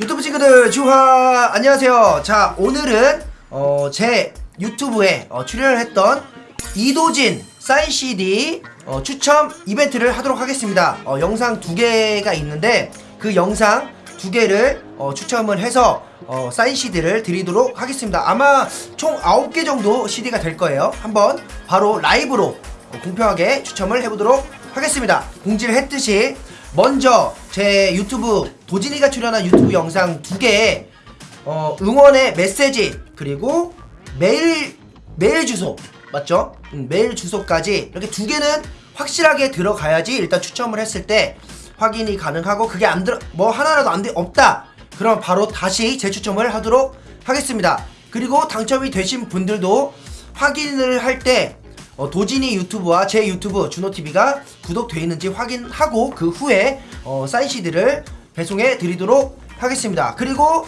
유튜브 친구들 주하 안녕하세요. 자 오늘은 어, 제 유튜브에 어, 출연을 했던 이도진 사인 CD 어, 추첨 이벤트를 하도록 하겠습니다. 어, 영상 두 개가 있는데 그 영상 두 개를 어, 추첨을 해서 어, 사인 CD를 드리도록 하겠습니다. 아마 총 9개 정도 CD가 될 거예요. 한번 바로 라이브로 어, 공평하게 추첨을 해보도록 하겠습니다. 공지를 했듯이 먼저 제 유튜브 도진이가 출연한 유튜브 영상 두 개에 어, 응원의 메시지 그리고 메일 메일 주소 맞죠? 음, 메일 주소까지 이렇게 두 개는 확실하게 들어가야지 일단 추첨을 했을 때 확인이 가능하고 그게 안 들어 뭐 하나라도 안 돼 없다 그럼 바로 다시 재추첨을 하도록 하겠습니다. 그리고 당첨이 되신 분들도 확인을 할 때 어, 도진이 유튜브와 제 유튜브 준호TV가 구독되어 있는지 확인하고 그 후에 어, 사인 CD를 배송해 드리도록 하겠습니다. 그리고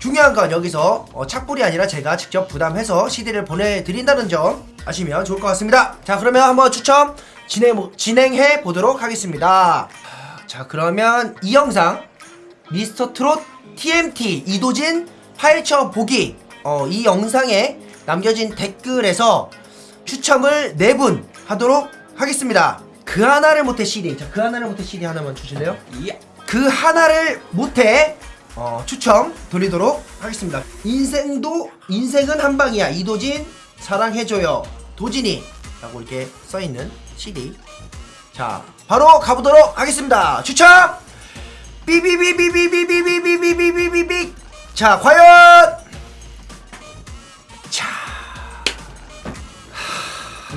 중요한 건 여기서 어, 착불이 아니라 제가 직접 부담해서 CD를 보내드린다는 점 아시면 좋을 것 같습니다. 자 그러면 한번 추첨 진행, 진행해 보도록 하겠습니다. 자 그러면 이 영상 미스터 트롯 TMT 이도진 파헤쳐 보기 어, 이 영상에 남겨진 댓글에서 추첨을 4분 하도록 하겠습니다. 그 하나를 못해 CD. 자, 그 하나를 못해 CD 하나만 주실래요? 예. 그 하나를 못해 어, 추첨 돌리도록 하겠습니다. 인생도 인생은 한 방이야. 이도진 사랑해줘요. 도진이 라고 이렇게 써있는 CD. 자, 바로 가보도록 하겠습니다. 추첨! 삐비비비비비비비비비비비비 자, 과연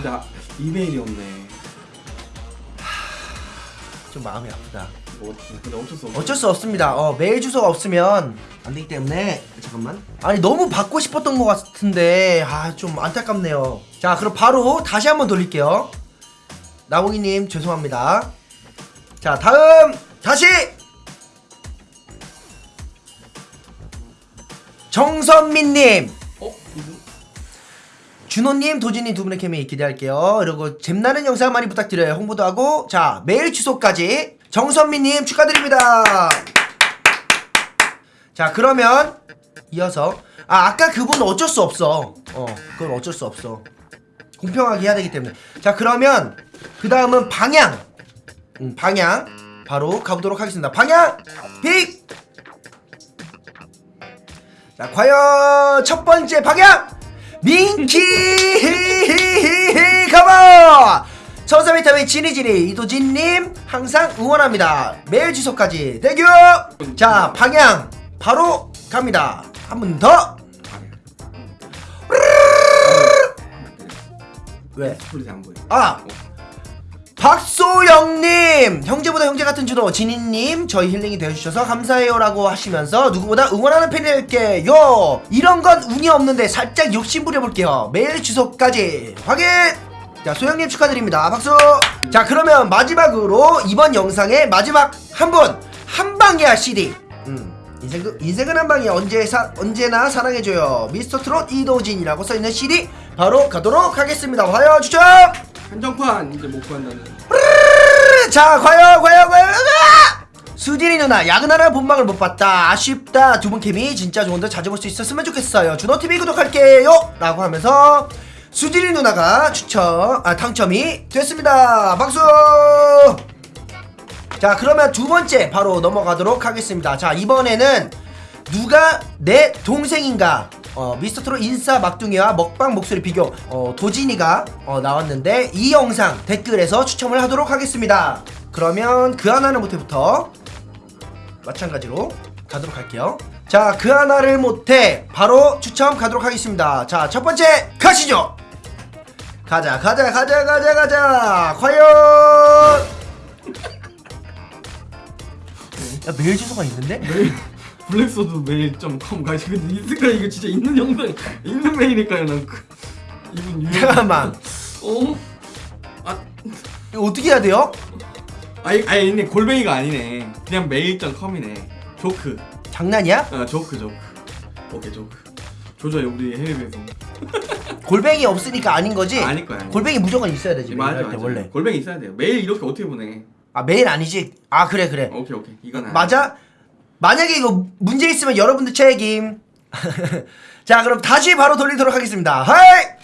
근데 아, 이메일이 없네. 좀 마음이 아프다. 뭐 근데 어쩔 수 없어. 어쩔 수 없습니다. 어, 메일 주소가 없으면 안 되기 때문에 잠깐만. 아니 너무 받고 싶었던 것 같은데 아 좀 안타깝네요. 자 그럼 바로 다시 한번 돌릴게요. 나봉이님 죄송합니다. 자 다음 다시 정선민님 어? 준호님, 도진님 두 분의 케미 기대할게요. 그리고 잼나는 영상 많이 부탁드려요. 홍보도 하고 자 메일 주소까지 정선미님 축하드립니다. 자 그러면 이어서 아 아까 그분 어쩔 수 없어. 어 그건 어쩔 수 없어. 공평하게 해야 되기 때문에 자 그러면 그 다음은 방향 음, 방향 바로 가보도록 하겠습니다. 방향 픽. 자 과연 첫 번째 방향 민키! 가봐 천사비타민 지니지니 이도진님 항상 응원합니다. 메일 주소까지 대규! 자 방향! 바로 갑니다. 한 번 더! 왜? 안 보여. 아 박소영님 형제보다 형제 같은 주도 진희님 저희 힐링이 되어주셔서 감사해요라고 하시면서 누구보다 응원하는 팬이 될게요. 이런 건 운이 없는데 살짝 욕심 부려볼게요. 메일 주소까지 확인! 자 소영님 축하드립니다. 박수! 자 그러면 마지막으로 이번 영상의 마지막 한 분 한방이야 CD 음 인생, 인생은 한방이야. 언제 사, 언제나 사랑해줘요. 미스터 트롯 이도진이라고 써있는 CD 바로 가도록 하겠습니다. 화요 추첨 한정판 이제 못 구한다는. 자 과연 과연 과연! 수진이 누나 야근하라 본방을 못 봤다. 아쉽다. 두 분 케미 진짜 좋은데 자주 볼 수 있었으면 좋겠어요. 준호TV 구독할게요! 라고 하면서 수진이 누나가 추첨 아 당첨이 됐습니다. 박수! 자 그러면 두 번째 바로 넘어가도록 하겠습니다. 자 이번에는 누가 내 동생인가 어, 미스터트롯 인싸 막둥이와 먹방 목소리 비교 어, 도진이가 어, 나왔는데 이 영상 댓글에서 추첨을 하도록 하겠습니다. 그러면 그 하나는 못해부터 마찬가지로 가도록 할게요. 자 그 하나를 못해 바로 추첨 가도록 하겠습니다. 자 첫 번째 가시죠. 가자 가자 가자 가자 가자. 과연! 야 메일 주소가 있는데? 블랙소드 메일.com 가시 근데 이스카 이거 진짜 있는 영상 있는 메일일까요 난 그, 이분 유명. 잠깐만 어? 아, 이거 어떻게 해야 돼요? 아니 아니 있네 골뱅이가 아니네. 그냥 메일.com이네. 조크. 장난이야? 아 조크 조크. 오케이 조크. 조져요 우리 해외 배송. 골뱅이 없으니까 아닌 거지? 아닐 거야. 아닐 골뱅이 무조건 있어야 되지 맞아 맞아. 때 원래 골뱅이 있어야 돼요. 메일 이렇게 어떻게 보내? 아 메일 아니지? 아 그래 그래 오케이 오케이 이건 아니야. 맞아? 만약에 이거 문제 있으면 여러분들 책임. 자, 그럼 다시 바로 돌리도록 하겠습니다. Hi!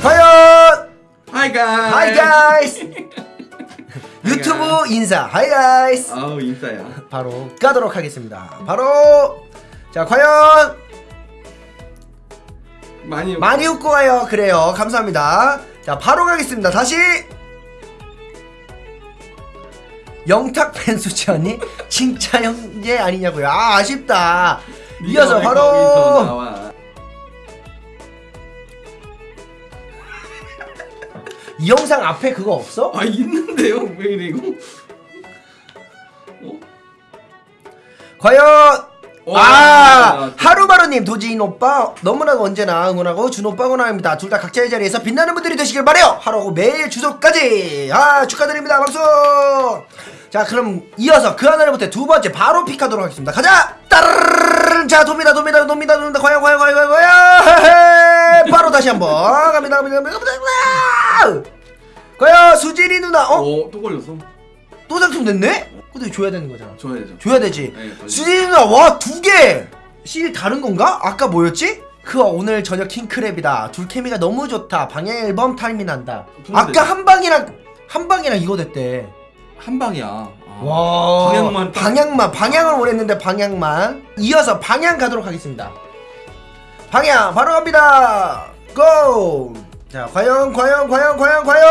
과연! Hi guy hi guys! 유튜브 인사. 하이 가이스! 아우 인싸야 바로 가도록 하겠습니다. 바로 자, 과연 많이 많이 웃고 가요. 그래요. 감사합니다. 자, 바로 가겠습니다. 다시 영탁 팬 수치 언니 진짜 형제 아니냐고요. 아, 아쉽다. 이어서 왜 바로. 이 영상 앞에 그거 없어? 아 있는데요 왜 이래 이거 어? 과연 와, 아 하루바루님 도지인 오빠 너무나도 언제나 응원하고 준 오빠 응원합니다 둘 다 각자의 자리에서 빛나는 분들이 되시길 바래요 하루고 매일 주소까지 아 축하드립니다 박수 자 그럼 이어서 그 하나를 못해 두 번째 바로 픽하도록 하겠습니다 가자 따르르르 자 돕니다 돕니다 돕니다 돕니다 과연 과연 과연 과연 과연. 바로 다시 한번 갑니다 갑니다 갑니다 갑니다 과연 수진이 누나 어? 어또 걸렸어 또 당첨됐네? 근데 줘야 되는 거잖아 줘야죠 줘야 되지. 네. 수진이 누나 와 두 개. 실 다른 건가? 아까 뭐였지? 그 오늘 저녁 킹크랩이다. 둘 케미가 너무 좋다. 방향 앨범 타임이 난다. 아까 한 방이랑 한 방이랑 이거 됐대. 한 방이야 아. 와. 방향만 딱- 방향만 방향을 원했는데 방향만. 이어서 방향 가도록 하겠습니다. 방향 바로 갑니다. 고. 자 과연 과연 과연 과연 과연.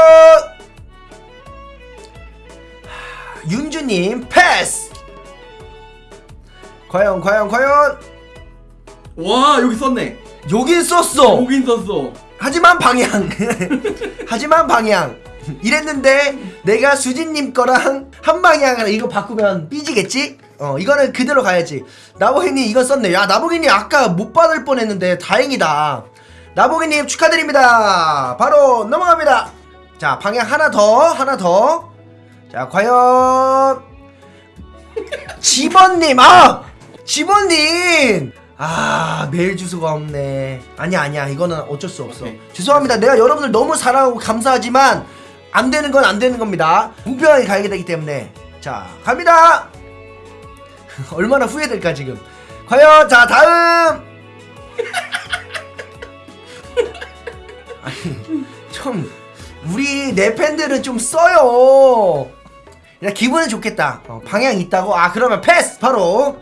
하, 윤주님 패스. 과연 과연 과연 와 여기 썼네 여긴 썼어. 여긴 썼어 하지만 방향. 하지만 방향. 이랬는데 내가 수진님 거랑 한 방향을 이거 바꾸면 삐지겠지? 어 이거는 그대로 가야지. 나보기님 이거 썼네. 야 나보기님 아까 못 받을 뻔했는데 다행이다. 나보기님 축하드립니다. 바로 넘어갑니다. 자 방향 하나 더 하나 더. 자 과연 집원님 아 집원님 아 메일 주소가 없네 아니야 아니야 이거는 어쩔 수 없어 오케이. 죄송합니다 내가 여러분들 너무 사랑하고 감사하지만 안 되는 건 안 되는 겁니다. 공평하게 가야 되기 때문에. 자 갑니다! 얼마나 후회될까 지금. 과연 자 다음! 아니 좀 우리 내 팬들은 좀 써요. 야 기분은 좋겠다. 어, 방향 있다고? 아 그러면 패스! 바로!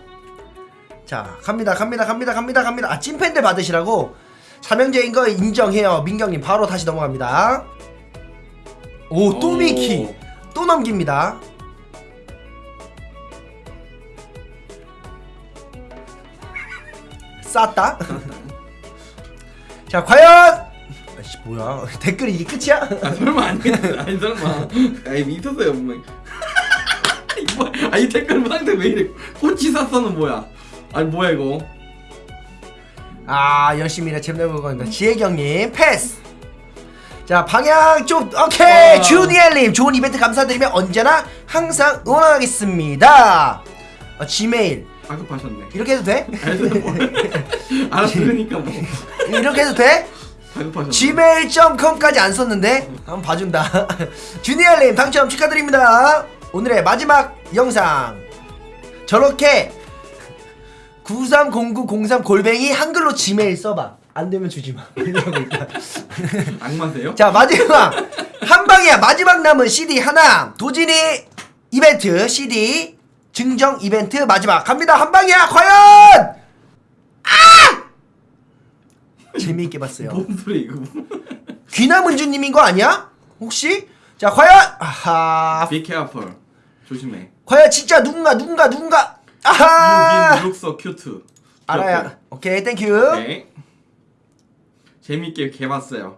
자 갑니다 갑니다 갑니다 갑니다 갑니다. 아 찐팬들 받으시라고. 삼형제인 거 인정해요. 민경님 바로 다시 넘어갑니다 오또 오. 미키 또 넘깁니다. 쌌다? 자 과연! 아씨 뭐야. 댓글이 이게 끝이야? 아 설마 아니겠지 아니 설마. 아니 미쳤어요 분명 뭐, 아이 댓글 상대 왜 이래. 꼬치 샀어는 뭐야? 아니 뭐야 이거? 아 열심히 일해 재밌는 거니까 지혜경님 패스 자 방향 좀 오케이. 와. 주니엘님 좋은 이벤트 감사드리며 언제나 항상 응원하겠습니다. 어, 지메일. 다급하셨네. 이렇게 해도 돼? 알았어 뭐. 뭐. 이렇게 해도 돼? 다급하셨네. gmail.com까지 안 썼는데? 한번 봐준다. 주니엘님 당첨 축하드립니다. 오늘의 마지막 영상. 저렇게 930903 골뱅이 한글로 지메일 써봐 안 되면 주지마. 이러고 있다 악마세요? 자 마지막. 한 방이야 마지막 남은 CD 하나. 도진이 이벤트 CD 증정 이벤트 마지막. 갑니다. 한 방이야. 과연! 아! 재미있게 봤어요. 뭔 소리 이거? 귀나문주님인 거 아니야? 혹시? 자 과연! 아하. Be careful. 조심해. 과연 진짜 누군가 누군가 누군가? 아하. look so cute. 알아야 오케이 땡큐 네 재밌게 개봤어요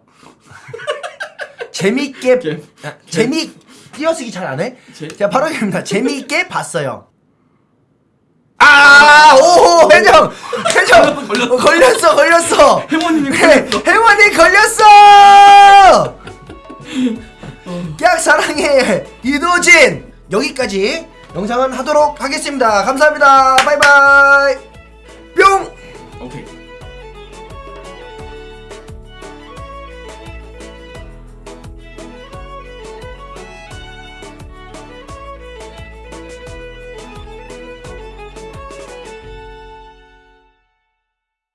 재미있게 개- 아, 재미 띄어쓰기 잘 안 해? 제- 자 바로 입니다 재미있게 봤어요 아오 회장 회장 걸렸어, 어, 걸렸어 걸렸어 해모님이 해- 걸렸어. 해원이 걸렸어 깍 사랑해 이도진 여기까지 영상은 하도록 하겠습니다 감사합니다 바이바이 뿅